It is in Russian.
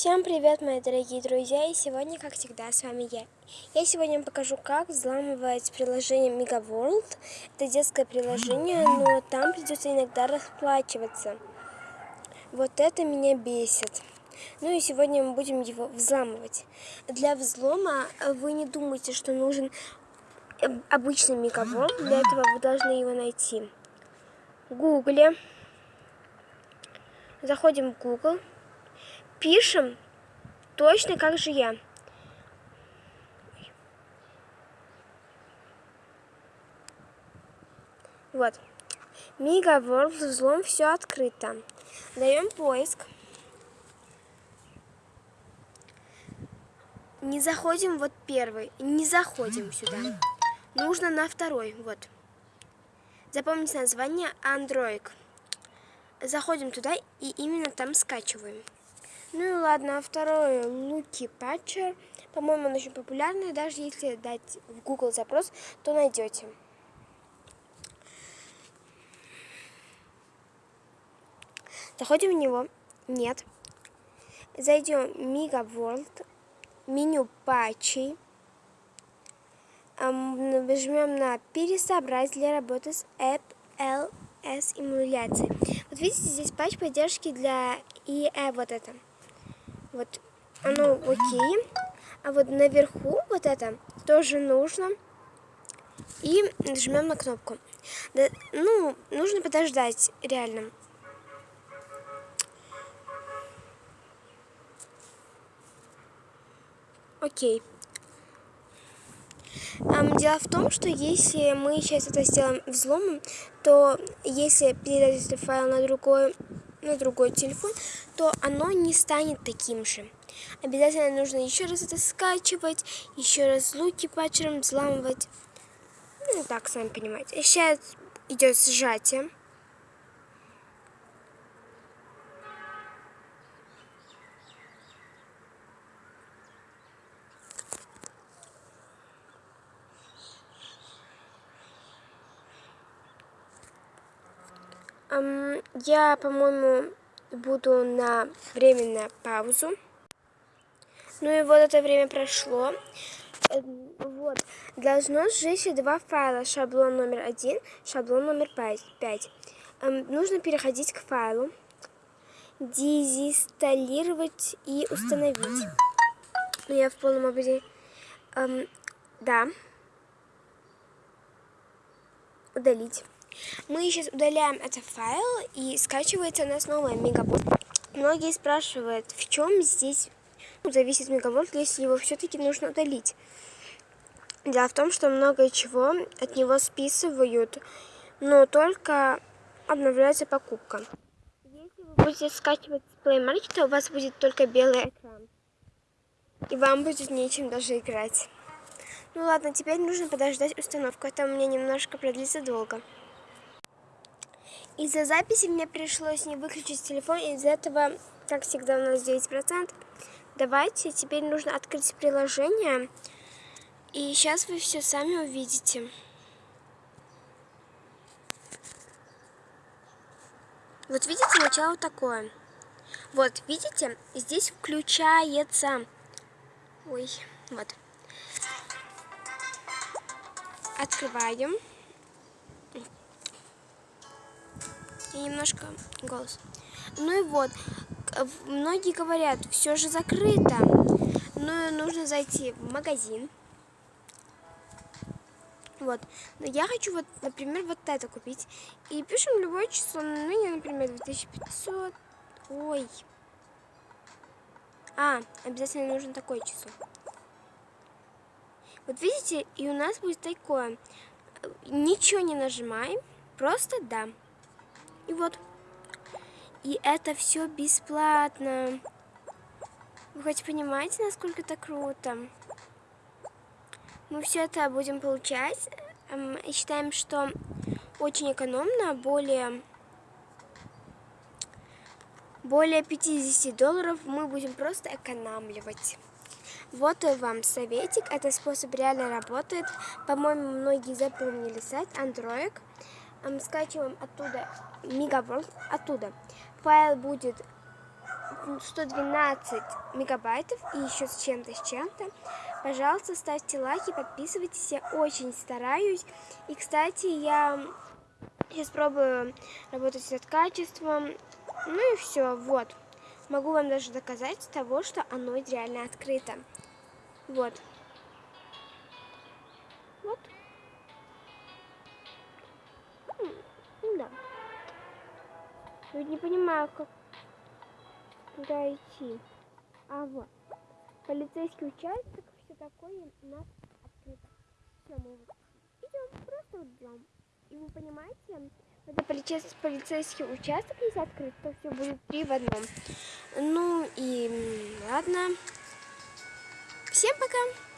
Всем привет, мои дорогие друзья, и сегодня, как всегда, с вами я. Я сегодня покажу, как взламывать приложение Mega World. Это детское приложение, но там придется иногда расплачиваться. Вот это меня бесит. Ну и сегодня мы будем его взламывать. Для взлома вы не думайте, что нужен обычный Mega World. Для этого вы должны его найти в Гугле. Заходим в Google пишем точно как же я. Вот. Мига World взлом все открыто. Даем поиск. Не заходим вот первый. Не заходим сюда. Нужно на второй. Вот. Запомните название Android. Заходим туда и именно там скачиваем. Ну и ладно, а второй Луки Патчер. По-моему, он очень популярный. Даже если дать в Google запрос, то найдете. Заходим в него. Нет. Зайдем в Mega World. Меню патчей. Нажмем на пересобрать для работы с App LS эмуляцией. Вот видите, здесь патч поддержки для IE вот это. Вот оно окей. А вот наверху вот это тоже нужно. И нажмем на кнопку. Да, ну, нужно подождать, реально. Окей. Дело в том, что если мы сейчас это сделаем взломом, то если передать этот файл на другой на другой телефон, то оно не станет таким же. Обязательно нужно еще раз это скачивать, еще раз луки патчером взламывать. Ну, так, сами понимаете. Сейчас идет сжатие. Я, по-моему, буду на временную паузу. Ну и вот это время прошло. Эм, вот. Должно сжечь два файла. Шаблон номер один, шаблон номер пять. Нужно переходить к файлу, дезинсталлировать и установить. Ну, я в полном. Эм, да. Удалить. Мы сейчас удаляем этот файл и скачивается у нас новая мегабот. Многие спрашивают, в чем здесь ну, зависит мегабот, если его все-таки нужно удалить. Дело в том, что много чего от него списывают, но только обновляется покупка. Если вы будете скачивать с Play Market, у вас будет только белый экран. И вам будет нечем даже играть. Ну ладно, теперь нужно подождать установку. Это у меня немножко продлится долго. Из-за записи мне пришлось не выключить телефон, из-за этого, как всегда, у нас 9%. Давайте, теперь нужно открыть приложение, и сейчас вы все сами увидите. Вот видите, начало такое. Вот, видите, здесь включается... Ой, вот. Открываем. И немножко голос. Ну и вот, многие говорят, все же закрыто, но нужно зайти в магазин. Вот. Но я хочу, вот, например, вот это купить. И пишем любое число. Ну, я, например, 2500. Ой. А, обязательно нужно такое число. Вот видите, и у нас будет такое. Ничего не нажимаем, просто да. И вот. И это все бесплатно. Вы хоть понимаете, насколько это круто? Мы все это будем получать. И считаем, что очень экономно, более, более 50 долларов мы будем просто экономливать. Вот вам советик, этот способ реально работает. По-моему, многие запомнили сайт Android скачиваем оттуда Megaworld, оттуда. Файл будет 112 мегабайтов и еще с чем-то, с чем-то. Пожалуйста, ставьте лайки, подписывайтесь. Я очень стараюсь. И, кстати, я сейчас пробую работать над качеством. Ну и все, вот. Могу вам даже доказать того, что оно реально открыто. Вот. Вот. Я не понимаю, как куда идти. А вот. Полицейский участок, все такое у нас открыто. Все, мы идем, просто идем. И вы понимаете, когда полицейский участок есть открыт, то все будет три в одном. Ну и ладно. Всем пока!